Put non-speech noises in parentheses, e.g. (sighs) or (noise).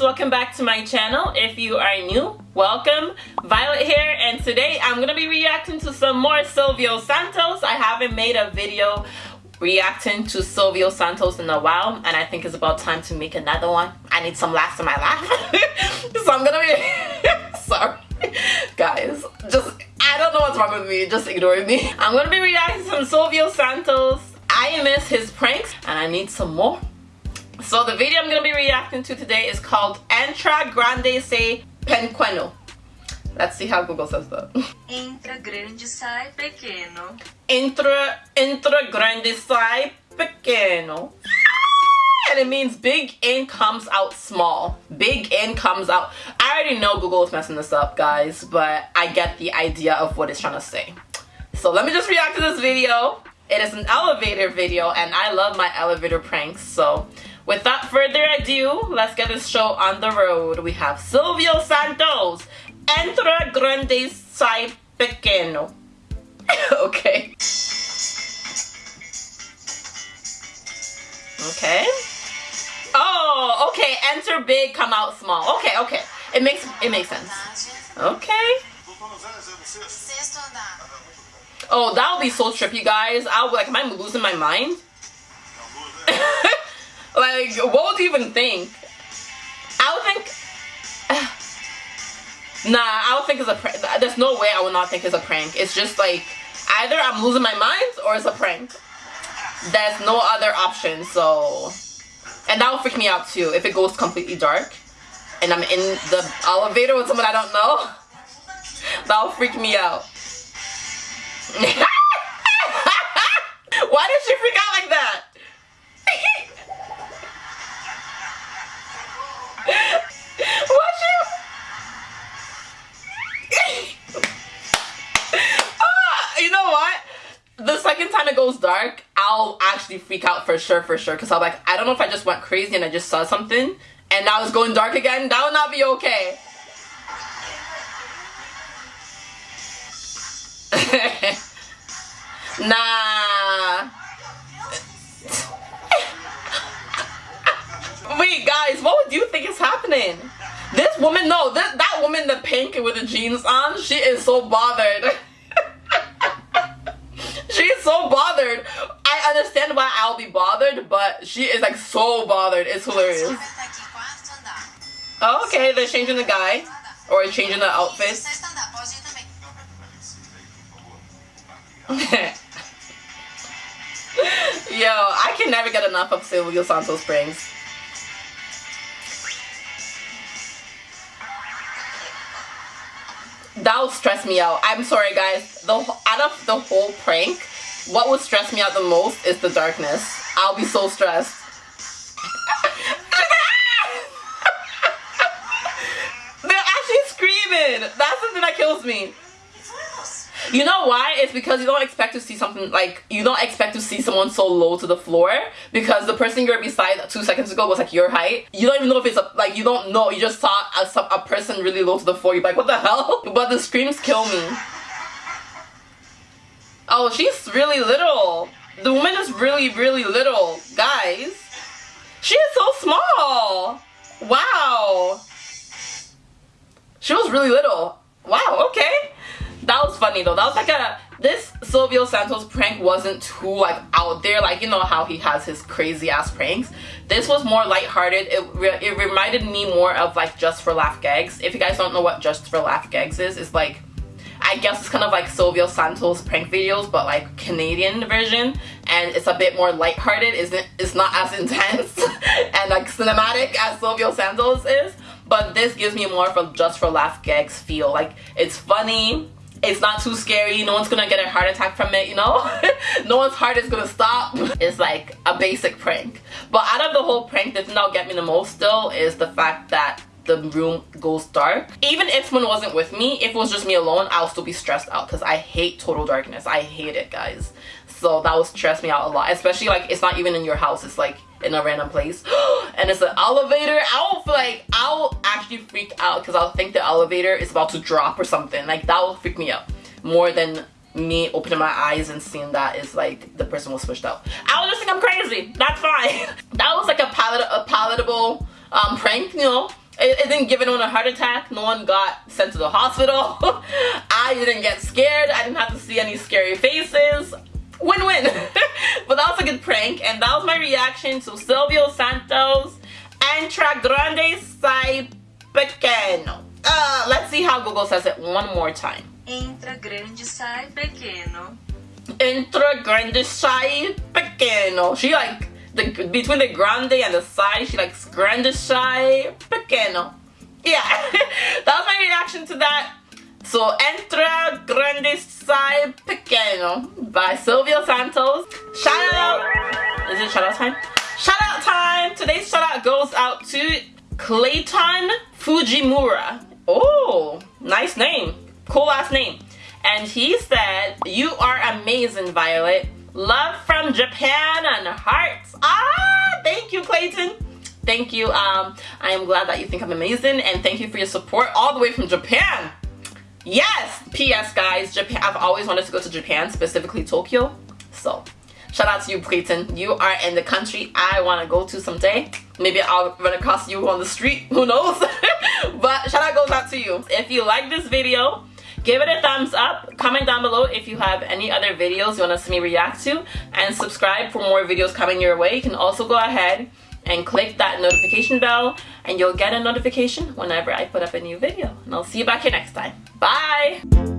welcome back to my channel. If you are new welcome. Violet here and today i'm gonna be reacting to some more silvio santos. I haven't made a video reacting to silvio santos in a while and i think it's about time to make another one. I need some laughs in my life (laughs) so i'm gonna be (laughs) sorry. Guys just i don't know what's wrong with me. Just ignore me. I'm gonna be reacting to some silvio santos. I miss his pranks and i need some more so the video I'm going to be reacting to today is called Entra Grande Sai Pequeno. Let's see how Google says that. (laughs) Entra grande sai pequeno. Entra, entra grande sai pequeno. (laughs) And it means big in comes out small. Big in comes out. I already know Google is messing this up, guys, but I get the idea of what it's trying to say. So let me just react to this video. It is an elevator video, and I love my elevator pranks, so Without further ado, let's get this show on the road. We have Silvio Santos, Entra Grande Sai Pequeno. (laughs) okay. Okay. Oh, okay. Enter big, come out small. Okay, okay. It makes it makes sense. Okay. Oh, that would be so trippy, guys. I'll be like, am I losing my mind? Like, what would you even think? I would think. (sighs) nah, I would think it's a prank. There's no way I would not think it's a prank. It's just like either I'm losing my mind or it's a prank. There's no other option. So, and that will freak me out too if it goes completely dark and I'm in the elevator with someone I don't know. (laughs) That will freak me out. (laughs) Why did she freak out like that? Second time it goes dark, I'll actually freak out for sure, for sure. Because I'm like, I don't know if I just went crazy and I just saw something and now it's going dark again. That would not be okay. (laughs) nah. (laughs) Wait, guys, what would you think is happening? This woman, no, that woman the pink with the jeans on, she is so bothered. (laughs) So bothered. I understand why I'll be bothered, but she is like so bothered. It's hilarious. Oh, okay, they're changing the guy. Or changing the outfit. (laughs) Yo, I can never get enough of Silvio Santos Springs. That'll stress me out. I'm sorry guys. The out of the whole prank, what would stress me out the most is the darkness. I'll be so stressed. (laughs) They're actually screaming. That's something that kills me. You know why? It's because you don't expect to see something like you don't expect to see someone so low to the floor because the person you're beside two seconds ago was like your height. You don't even know if it's a, like you don't know. You just saw a, a person really low to the floor. You're like, what the hell? (laughs) But the screams kill me. Oh, she's really little. The woman is really, really little, guys. She is so small. Wow. She was really little. Wow, okay that was funny though. That was like a this Silvio Santos prank wasn't too like out there like you know how he has his crazy ass pranks. This was more lighthearted. It re it reminded me more of like Just for Laugh Gags. If you guys don't know what Just for Laugh Gags is, it's like I guess it's kind of like Silvio Santos prank videos but like Canadian version and it's a bit more lighthearted. Isn't it's not as intense (laughs) and like cinematic as Silvio Santos is. But this gives me more of Just for Laugh Gags feel. Like it's funny it's not too scary no one's gonna get a heart attack from it you know (laughs) no one's heart is gonna stop (laughs) it's like a basic prank but out of the whole prank the thing that'll get me the most still is the fact that the room goes dark. Even if someone wasn't with me if it was just me alone i'll still be stressed out because i hate total darkness. I hate it guys. So that would stress me out a lot especially like it's not even in your house. It's like in a random place. (gasps) And it's an elevator. I'll feel like i'll actually freak out because i'll think the elevator is about to drop or something. Like that will freak me out more than me opening my eyes and seeing that is like the person was switched out. I will just think i'm crazy. That's fine. (laughs) That was like a, palat a palatable um, prank you know It, it, didn't give anyone a heart attack. No one got sent to the hospital. (laughs) I didn't get scared. I didn't have to see any scary faces. Win-win. (laughs) but that was a good prank. And that was my reaction to Silvio Santos Entra Grande Sai Pequeno. Uh, let's see how Google says it one more time. Entra grande, sai pequeno. Entra grande, sai pequeno. She like the between the grande and the sai, she likes grande, sai pequeno. Yeah, (laughs) that was my reaction to that. So Entra grande, sai pequeno by Silvio Santos. Shout out. Is it shout out time? Shout out time. Today's shout out goes out to Clayton Fujimura. Oh, nice name. Cool last name. And he said, You are amazing, Violet. Love from Japan and hearts. Ah, thank you, Clayton. Thank you. Um, I am glad that you think I'm amazing and thank you for your support all the way from Japan. Yes! P.S. guys, Japan. I've always wanted to go to Japan, specifically Tokyo. So, shout out to you, Clayton. You are in the country I want to go to someday. Maybe I'll run across you on the street. Who knows? (laughs) but shout out goes out to you. If you like this video, give it a thumbs up. Comment down below if you have any other videos you want to see me react to. And subscribe for more videos coming your way. You can also go ahead and click that notification bell and you'll get a notification whenever I put up a new video. And I'll see you back here next time. Bye!